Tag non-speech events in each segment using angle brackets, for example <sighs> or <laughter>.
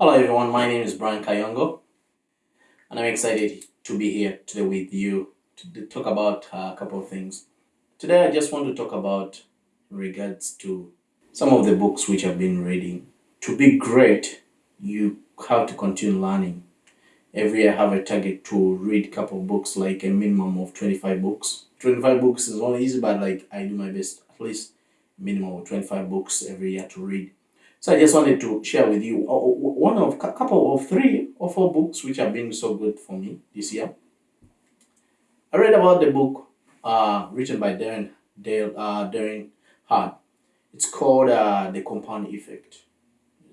Hello everyone, my name is Brian Kayongo and I'm excited to be here today with you to talk about a couple of things. Today I just want to talk about regards to some of the books which I've been reading. To be great, you have to continue learning. Every year I have a target to read a couple of books, like a minimum of 25 books. 25 books is not easy, but like I do my best, at least minimum of 25 books every year to read. So I just wanted to share with you uh, one of a couple of three or four books which have been so good for me this year. I read about the book uh, written by Darren Dale uh, Darren Hart. It's called uh, The Compound Effect.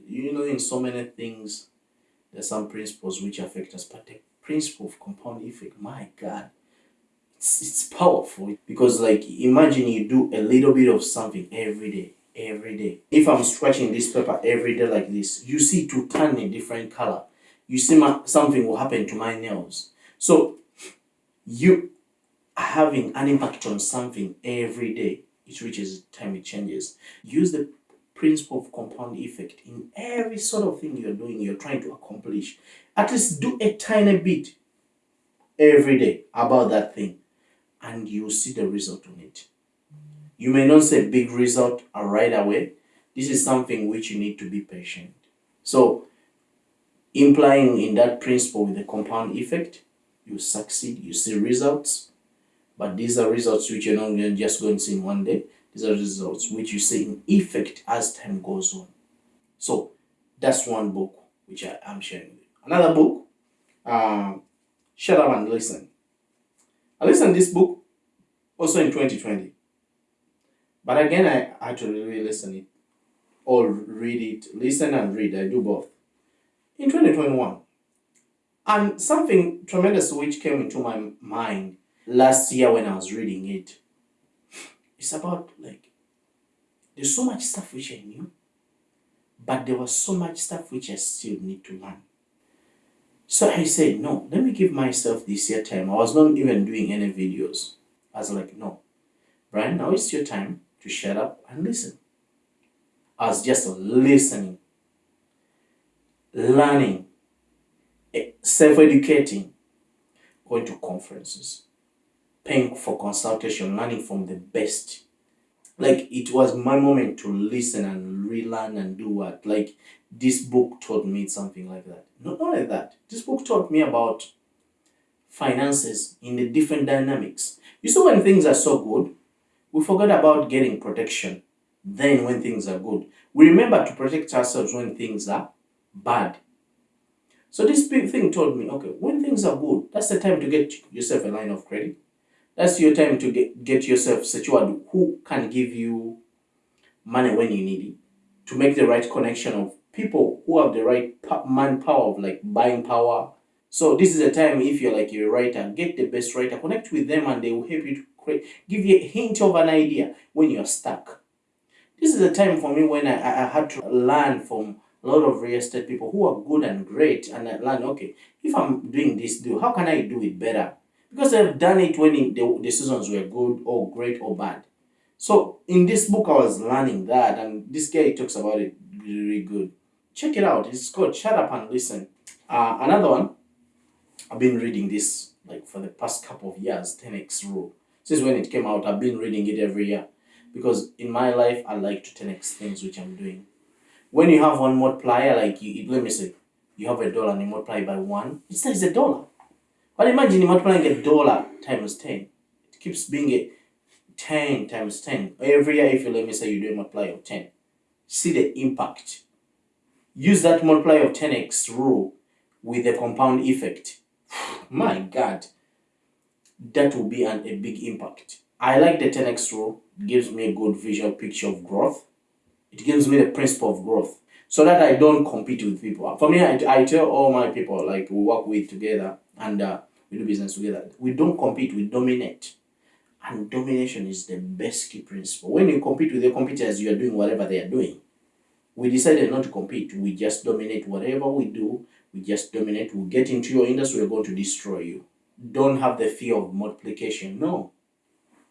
You know, in so many things, there's some principles which affect us, but the principle of compound effect, my God, it's, it's powerful because like imagine you do a little bit of something every day every day. If I'm scratching this paper every day like this, you see to turn a different color. You see my, something will happen to my nails. So you are having an impact on something every day, it reaches time it changes. Use the principle of compound effect in every sort of thing you're doing, you're trying to accomplish. At least do a tiny bit every day about that thing and you'll see the result on it. You may not see a big result right away. This is something which you need to be patient. So, implying in that principle with the compound effect, you succeed, you see results, but these are results which you're not going to just going to see in one day. These are results which you see in effect as time goes on. So, that's one book which I am sharing with you. Another book, uh, Shut Up and Listen. I listened to this book also in 2020. But again, I to really listen it or read it, listen and read. I do both. In 2021, and something tremendous which came into my mind last year when I was reading it. It's about like there's so much stuff which I knew, but there was so much stuff which I still need to learn. So I said, no, let me give myself this year time. I was not even doing any videos. I was like, no, Brian, now it's your time to shut up and listen. As just listening, learning, self-educating, going to conferences, paying for consultation, learning from the best. Like it was my moment to listen and relearn and do what. Like this book taught me something like that. Not only that, this book taught me about finances in the different dynamics. You see when things are so good, we forget about getting protection then when things are good. We remember to protect ourselves when things are bad. So this big thing told me, okay, when things are good, that's the time to get yourself a line of credit. That's your time to get, get yourself secured who can give you money when you need it. To make the right connection of people who have the right manpower of like buying power. So this is a time if you're like a writer, get the best writer, connect with them and they will help you give you a hint of an idea when you're stuck. This is a time for me when I, I had to learn from a lot of real estate people who are good and great and I learn, okay, if I'm doing this deal, how can I do it better? Because I've done it when it, the seasons were good or great or bad. So in this book, I was learning that and this guy talks about it really good. Check it out. It's called Shut Up and Listen. Uh, another one, I've been reading this like for the past couple of years, 10x rule since when it came out i've been reading it every year. Because in my life i like to 10x things which i'm doing. When you have one multiplier like you let me say you have a dollar and you multiply by one. It says a dollar. But imagine you multiplying a dollar times 10 it keeps being a 10 times 10 every year if you let me say you do a multiply of 10 see the impact. Use that multiply of 10x rule with the compound effect. <sighs> My god that will be an, a big impact. I like the 10x rule. Gives me a good visual picture of growth. It gives me the principle of growth so that I don't compete with people. For me, I, I tell all my people, like we work with together and uh, we do business together, we don't compete, we dominate. And domination is the best key principle. When you compete with your competitors, you are doing whatever they are doing. We decided not to compete. We just dominate whatever we do. We just dominate. We get into your industry, we're going to destroy you don't have the fear of multiplication. No.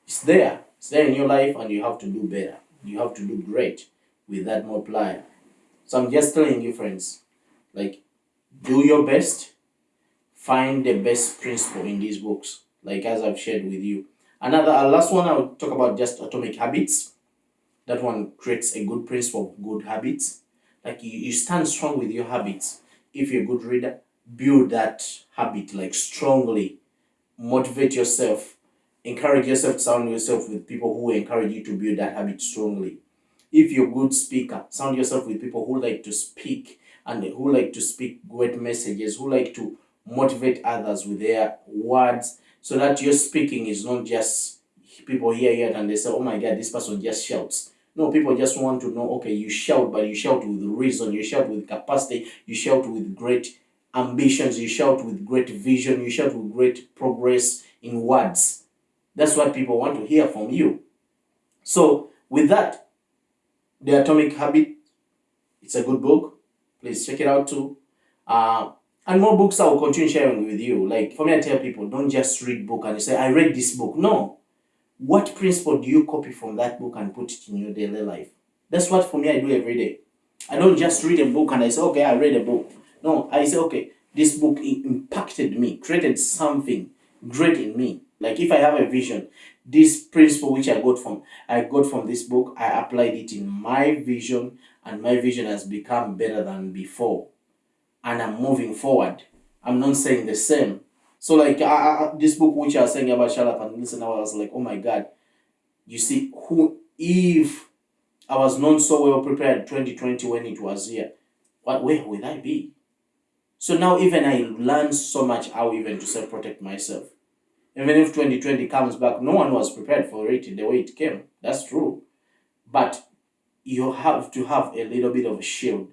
It's there. It's there in your life and you have to do better. You have to do great with that multiplier. So I'm just telling you friends, Like, do your best. Find the best principle in these books, like as I've shared with you. Another last one I'll talk about just atomic habits. That one creates a good principle good habits. Like you, you stand strong with your habits. If you're a good reader, build that habit like strongly. Motivate yourself. Encourage yourself surround yourself with people who encourage you to build that habit strongly. If you're a good speaker, surround yourself with people who like to speak and who like to speak great messages, who like to motivate others with their words so that your speaking is not just people hear it and they say, oh my God, this person just shouts. No, people just want to know, okay, you shout, but you shout with reason, you shout with capacity, you shout with great ambitions, you shout with great vision, you shout with great progress in words. That's what people want to hear from you. So, with that, The Atomic Habit, it's a good book. Please check it out too. Uh, and more books I will continue sharing with you. Like for me, I tell people, don't just read book and say, I read this book. No. What principle do you copy from that book and put it in your daily life? That's what for me I do every day. I don't just read a book and I say, okay, I read a book. No, I say, okay, this book impacted me, created something great in me. Like if I have a vision, this principle which I got from I got from this book, I applied it in my vision, and my vision has become better than before. And I'm moving forward. I'm not saying the same. So like I, I, this book which I was saying about shut up and listen, I was like, oh my god, you see who if I was not so well prepared 2020 when it was here, what where would I be? So now even I learned so much how even to self protect myself. Even if 2020 comes back, no one was prepared for it the way it came. That's true. But you have to have a little bit of a shield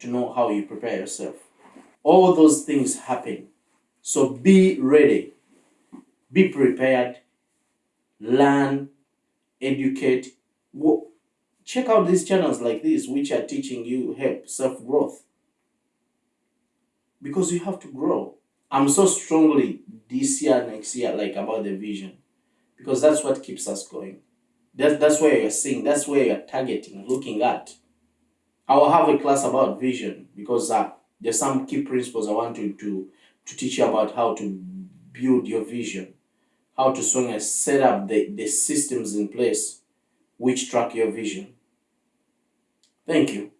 to know how you prepare yourself. All those things happen. So be ready. Be prepared. Learn. Educate. Check out these channels like this, which are teaching you help self growth. Because you have to grow. I'm so strongly this year, next year, like about the vision. Because that's what keeps us going. That, that's where you're seeing, that's where you're targeting, looking at. I will have a class about vision because uh, there's some key principles I want to, to, to teach you about how to build your vision, how to sort of set up the, the systems in place which track your vision. Thank you.